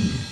Boom.